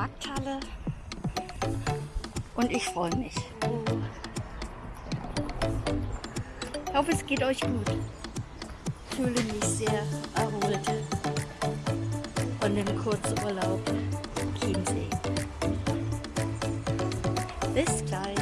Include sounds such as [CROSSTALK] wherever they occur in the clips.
Markthalle und ich freue mich. Ich hoffe, es geht euch gut. Ich fühle mich sehr erholt von dem Kurzurlaub Chiemsee. Bis gleich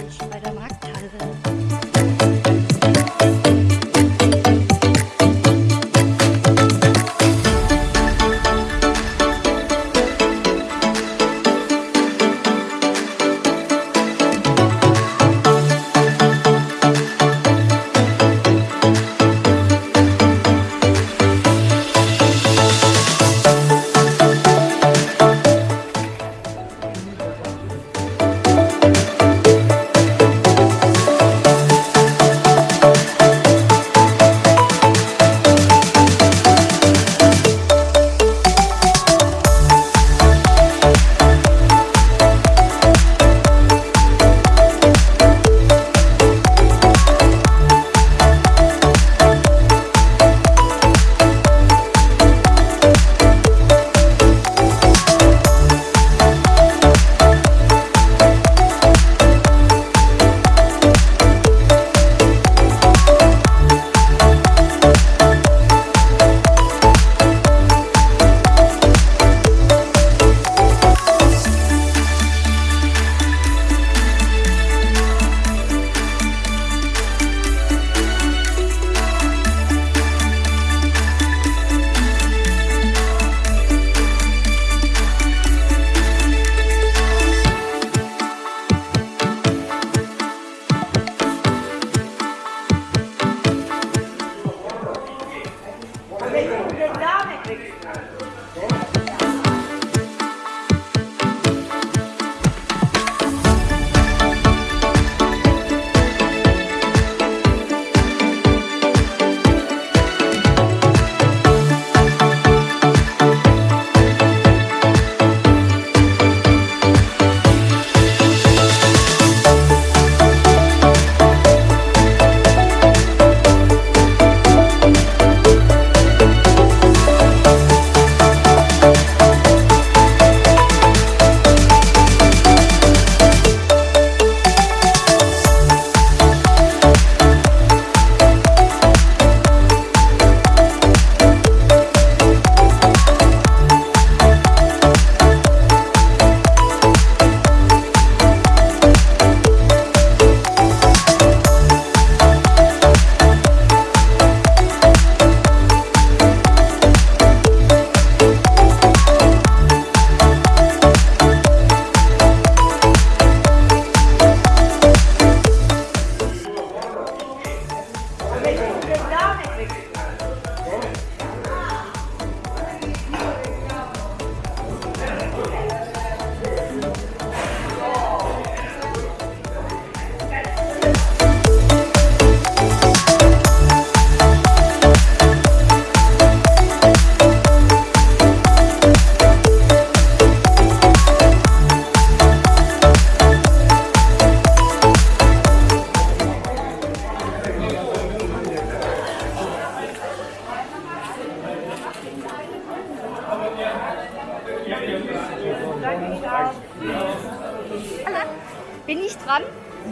Bin ich dran?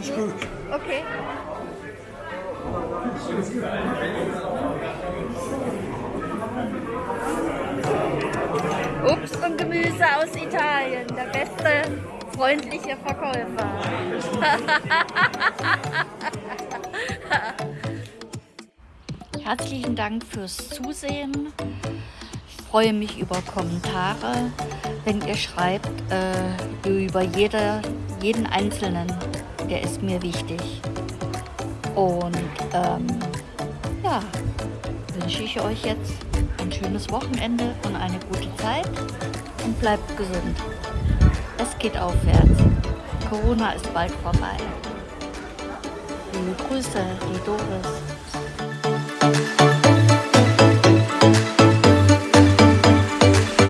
Ist gut. Okay. Obst und Gemüse aus Italien, der beste freundliche Verkäufer. [LAUGHS] Herzlichen Dank fürs Zusehen. Ich freue mich über Kommentare, wenn ihr schreibt, äh, über jede, jeden Einzelnen, der ist mir wichtig. Und ähm, ja, wünsche ich euch jetzt ein schönes Wochenende und eine gute Zeit und bleibt gesund. Es geht aufwärts. Corona ist bald vorbei. Liebe Grüße, die Doris.